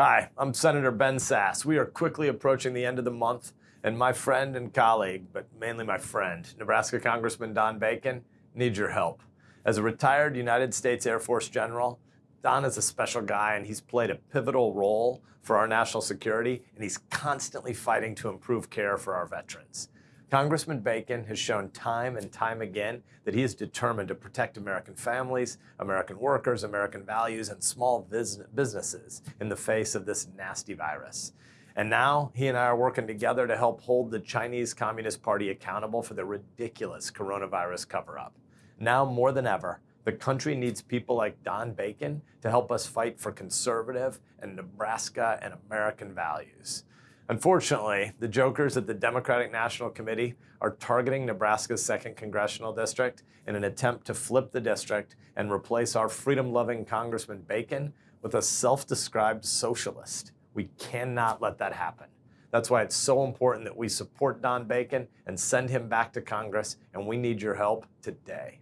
Hi, I'm Senator Ben Sasse. We are quickly approaching the end of the month, and my friend and colleague, but mainly my friend, Nebraska Congressman Don Bacon, needs your help. As a retired United States Air Force general, Don is a special guy and he's played a pivotal role for our national security, and he's constantly fighting to improve care for our veterans. Congressman Bacon has shown time and time again that he is determined to protect American families, American workers, American values, and small businesses in the face of this nasty virus. And now he and I are working together to help hold the Chinese Communist Party accountable for the ridiculous coronavirus cover-up. Now more than ever, the country needs people like Don Bacon to help us fight for conservative and Nebraska and American values. Unfortunately, the jokers at the Democratic National Committee are targeting Nebraska's 2nd Congressional District in an attempt to flip the district and replace our freedom-loving Congressman Bacon with a self-described socialist. We cannot let that happen. That's why it's so important that we support Don Bacon and send him back to Congress, and we need your help today.